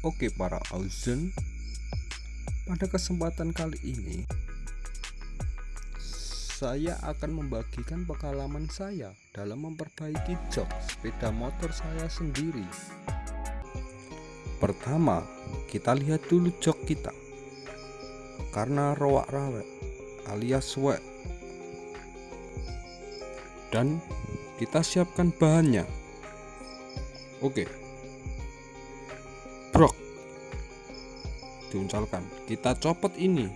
Oke para Auzen. Pada kesempatan kali ini Saya akan membagikan pengalaman saya Dalam memperbaiki jok sepeda motor saya sendiri. Pertama kita lihat dulu jok kita. Karena rowak-rawek alias wek. Dan kita siapkan bahannya. Oke diuncalkan kita copot ini.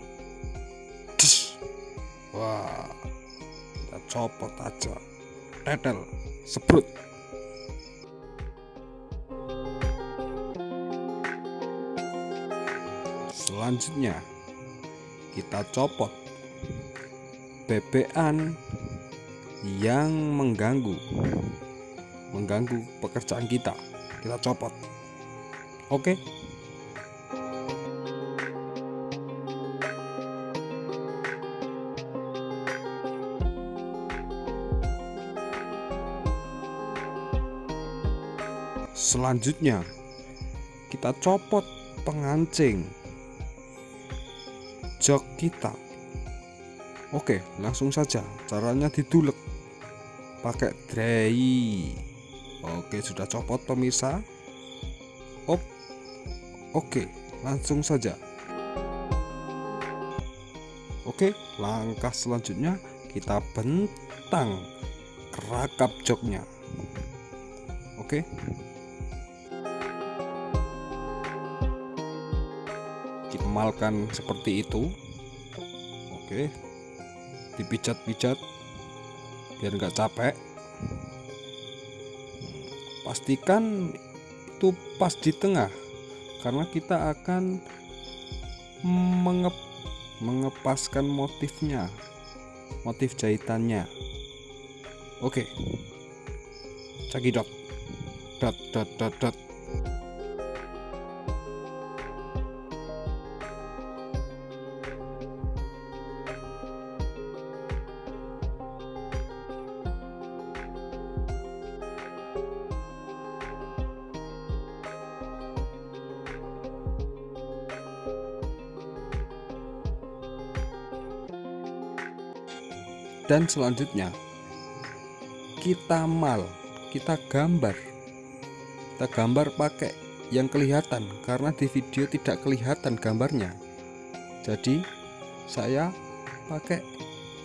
Wah. Kita copot aja. Tetel sebrut. Selanjutnya kita copot bebean yang mengganggu mengganggu pekerjaan kita. Kita copot. Oke. Selanjutnya kita copot pengancing jok kita. Oke, langsung saja caranya didulek pakai dray. Oke, sudah copot pemirsa. Oke. Oke, langsung saja. Oke, langkah selanjutnya kita bentang kerakap joknya. Oke. Kita malkan seperti itu. Oke. Dipijat-pijat biar nggak capek. Pastikan itu pas di tengah karena kita akan mengep, mengepaskan motifnya motif jahitannya oke cakidot dot dot dot dot dan selanjutnya kita mal kita gambar. Kita gambar pakai yang kelihatan karena di video tidak kelihatan gambarnya. Jadi saya pakai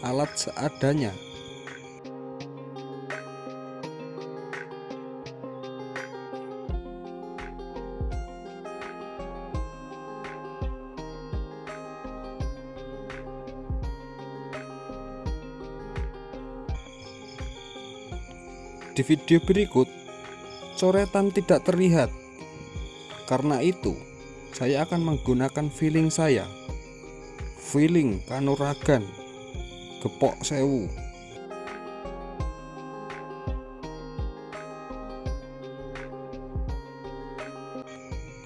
alat seadanya Di video berikut, coretan tidak terlihat. Karena itu, saya akan menggunakan feeling saya. Feeling kanuragan, gepok sewu.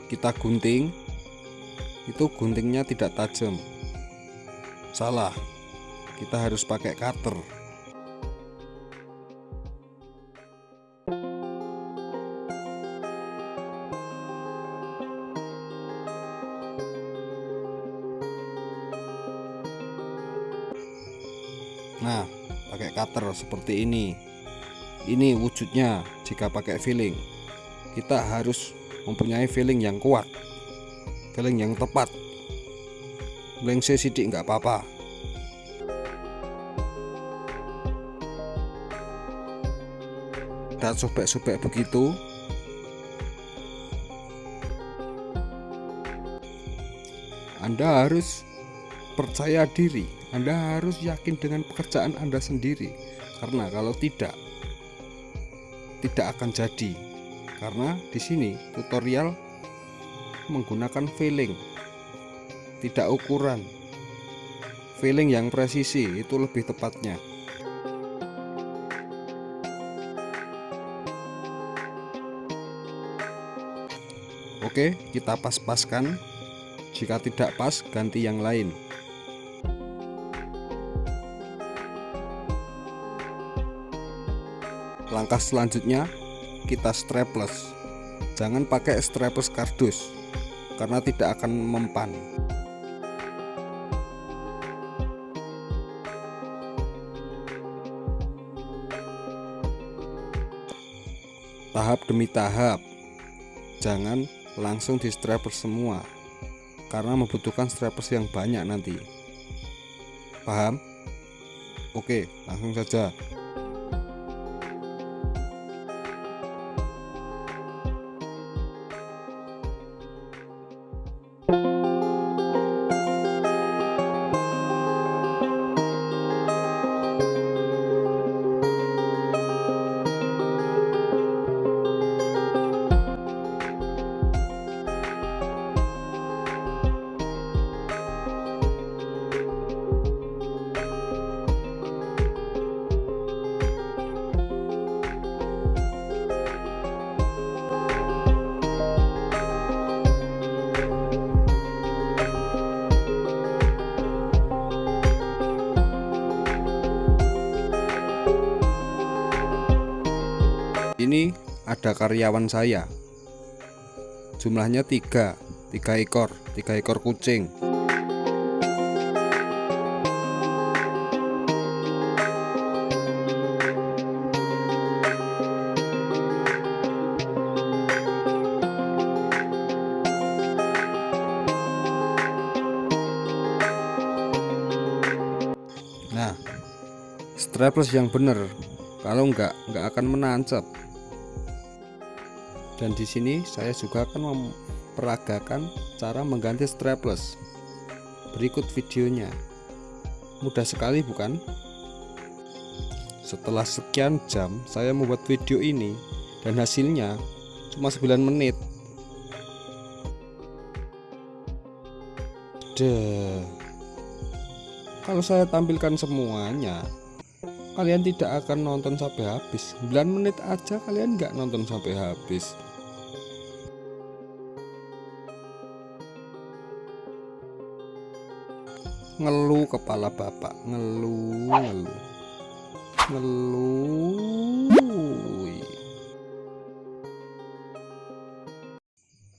Kita gunting, itu guntingnya tidak tajam. Salah, kita harus pakai cutter. Nah, pakai cutter seperti ini. Ini wujudnya jika pakai filling. Kita harus mempunyai filling yang kuat. Filling yang tepat. Lengse sidik nggak apa-apa. Kita sobek-sobek begitu. Anda harus percaya diri anda harus yakin dengan pekerjaan Anda sendiri. Karena kalau tidak tidak akan jadi. Karena di sini tutorial menggunakan filling tidak ukuran. Filling yang presisi itu lebih tepatnya. Oke kita pas-paskan. Jika tidak pas ganti yang lain Langkah selanjutnya kita strapless. Jangan pakai strapless kardus. karena tidak akan mempan. Tahap demi tahap, jangan langsung di strappers semua, karena membutuhkan strappers yang banyak nanti. Paham? Oke, langsung saja. Ada karyawan saya. Jumlahnya tiga tiga ekor tiga ekor kucing. Nah strapless yang bener. Kalau enggak enggak akan menancap dan di sini saya juga akan memperagakan cara mengganti strapless. Berikut videonya. Mudah sekali bukan? Setelah sekian jam saya membuat video ini dan hasilnya cuma 9 menit. Deh. Kalau saya tampilkan semuanya Kalian tidak akan nonton sampai habis 9 menit aja kalian nggak nonton sampai habis Ngeluh kepala bapak Ngeluh Ngeluh Ngeluh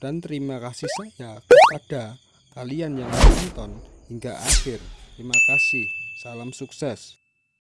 Dan terima kasih saya kepada kalian yang menonton hingga akhir. Terima kasih. Salam sukses.